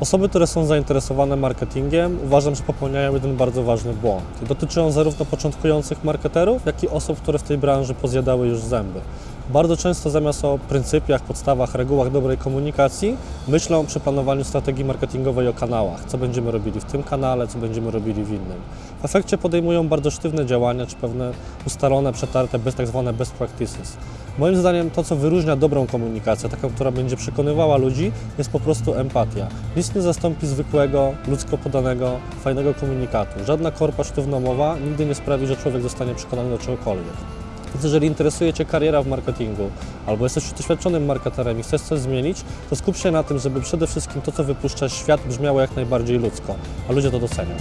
Osoby, które są zainteresowane marketingiem, uważam, że popełniają jeden bardzo ważny błąd. Dotyczy on zarówno początkujących marketerów, jak i osób, które w tej branży pozjadały już zęby. Bardzo często zamiast o pryncypiach, podstawach, regułach dobrej komunikacji, myślą przy planowaniu strategii marketingowej o kanałach, co będziemy robili w tym kanale, co będziemy robili w innym. W efekcie podejmują bardzo sztywne działania, czy pewne ustalone, przetarte, bez, tak zwane best practices. Moim zdaniem to, co wyróżnia dobrą komunikację, taką, która będzie przekonywała ludzi, jest po prostu empatia. Nic nie zastąpi zwykłego, ludzko podanego, fajnego komunikatu. Żadna korpa sztywna mowa nigdy nie sprawi, że człowiek zostanie przekonany do czegokolwiek. Więc jeżeli interesuje Cię kariera w marketingu, albo jesteś doświadczonym marketerem i chcesz coś zmienić, to skup się na tym, żeby przede wszystkim to, co wypuszczasz świat, brzmiało jak najbardziej ludzko, a ludzie to docenią.